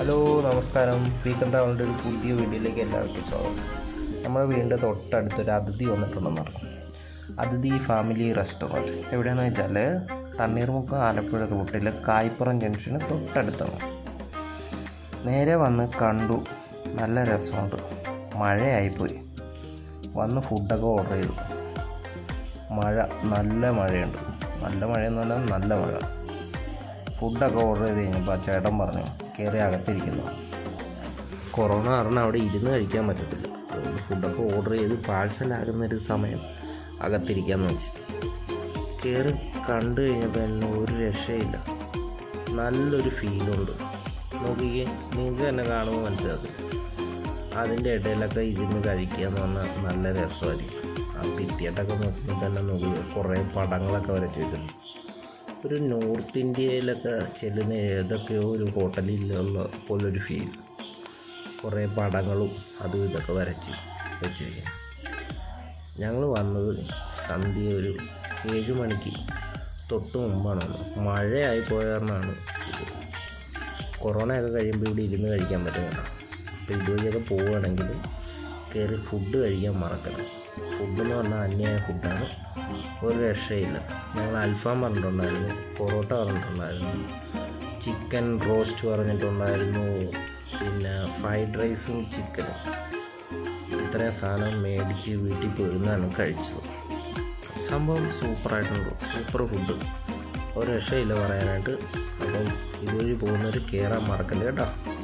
Hello നമസ്കാരം. Weekend ഒരു പുതിയ വീഡിയോയിലേക്ക് എല്ലാവർക്കും സ്വാഗതം. നമ്മുടെ വീടിന്റെ തൊട്ടടുത്തൊരു അതിഥി വന്നിട്ടുണ്ടെന്ന് പറഞ്ഞു. അതിഥി ഫാമിലി റെസ്റ്റോറന്റ്. എവിടെയാണെന്ന് വെച്ചാൽ തണ്ണീർമുക്കം ആലപ്പുഴ റൂട്ടിൽ കായ്പ്പുറം ജംഗ്ഷന് തൊട്ടടുത്താണ്. നേരെ വന്ന് കണ്ടു. നല്ല രസമുണ്ട്. മഴയായിപ്പോയി. വന്ന് ഫുഡൊക്കെ ഓർഡർ ചെയ്തു. മഴ നല്ല മഴയുണ്ട്. നല്ല മഴയെന്ന് പറഞ്ഞാൽ നല്ല മഴ. ഫുഡൊക്കെ ഓർഡർ ചെയ്ത് കഴിഞ്ഞപ്പോൾ ആ ചേട്ടൻ പറഞ്ഞു കയറി അകത്തിരിക്കുന്നു. കൊറോണ കാരണം അവിടെ ഇരുന്ന് കഴിക്കാൻ പറ്റത്തില്ല. അതുകൊണ്ട് ഫുഡൊക്കെ ഓർഡർ ചെയ്ത് പാഴ്സലാകുന്നൊരു സമയം അകത്തിരിക്കാമെന്ന് വെച്ച്. കയറി കണ്ടു കഴിഞ്ഞപ്പോൾ എന്നെ ഒരു രക്ഷയില്ല. നല്ലൊരു ഫീലുണ്ട് നോക്കിക്കേ നിങ്ങൾക്ക് തന്നെ കാണുമ്പോൾ മനസ്സിലാക്കും അതിന്റെ ഇടയിലൊക്കെ ഇരുന്ന് കഴിക്കുക എന്ന് പറഞ്ഞാൽ നല്ല രസമായിരിക്കും. ആ ഭിത്തിയായിട്ടൊക്കെ നോക്കുമ്പോൾ തന്നെ നോക്കി കുറേ പടങ്ങളൊക്കെ വരച്ച് വെച്ചിട്ടുണ്ട് ഒരു നോർത്ത് ഇന്ത്യയിലൊക്കെ ചെല്ലുന്ന ഏതൊക്കെയോ ഒരു ഹോട്ടലിലുള്ള പോലൊരു ഫീൽ കുറേ പടങ്ങളും അതും ഇതൊക്കെ വരച്ച് വെച്ചിരിക്കുന്നു. ഞങ്ങൾ വന്നത് സന്ധ്യ ഒരു ഏഴ് മണിക്ക്. തൊട്ട് മുമ്പാണ് മഴയായി പോയ കാരണമാണ് കഴിയുമ്പോൾ ഇവിടെ ഇരുന്ന് കഴിക്കാൻ പറ്റുന്നില്ല അപ്പോൾ ഇതുവഴിയൊക്കെ പോവുകയാണെങ്കിൽ കയറി ഫുഡ് കഴിക്കാൻ മറക്കരുത്. ഫുഡ് എന്ന് പറഞ്ഞാൽ അന്യായ ഫുഡാണ്. ഒരു രക്ഷയില്ല. ഞങ്ങൾ അൽഫാം പറഞ്ഞിട്ടുണ്ടായിരുന്നു പൊറോട്ട പറഞ്ഞിട്ടുണ്ടായിരുന്നു ചിക്കൻ റോസ്റ്റ് പറഞ്ഞിട്ടുണ്ടായിരുന്നു പിന്നെ ഫ്രൈഡ് റൈസും ചിക്കനും. ഇത്രയും സാധനം മേടിച്ച് വീട്ടിൽ പോയിരുന്നാണ് കഴിച്ചത്. സംഭവം സൂപ്പറായിട്ടുണ്ട്. Super food. ഒരു രക്ഷയില്ല പറയാനായിട്ട്. അപ്പം ഇതുവഴി പോകുന്നവർ കയറാൻ മറക്കല്ലേ കേട്ടോ.